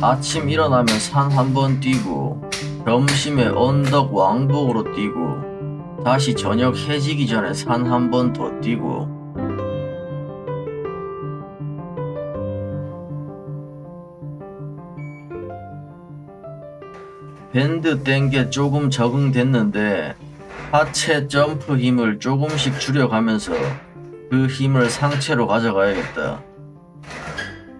아침 일어나면 산 한 번 뛰고 점심에 언덕 왕복으로 뛰고 다시 저녁 해지기 전에 산 한 번 더 뛰고 밴드 뗀게 조금 적응됐는데 하체 점프 힘을 조금씩 줄여가면서 그 힘을 상체로 가져가야겠다.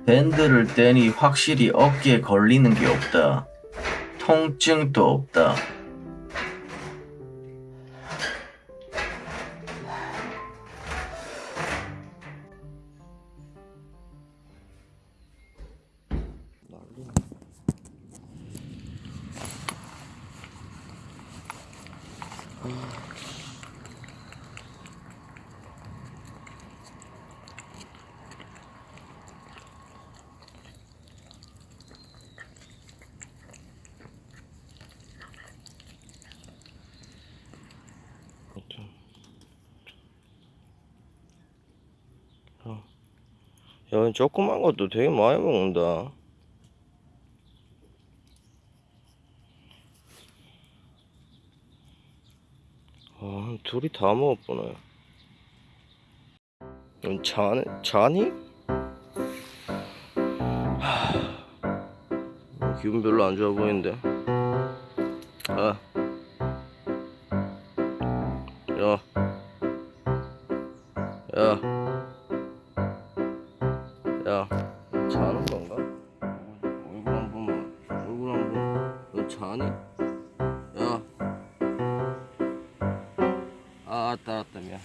밴드를 떼니 확실히 어깨에 걸리는 게 없다. 통증도 없다. 야, 조그만 것도 되게 많이 먹는다. 아, 둘이 다 먹었구나. 넌 자네, 자니? 하, 기분 별로 안 좋아 보이는데. 아. 야. 야. 야 자는 건가? 얼굴 한 번만 얼굴 한 번 너 자니? 야 아, 아따 아따 미안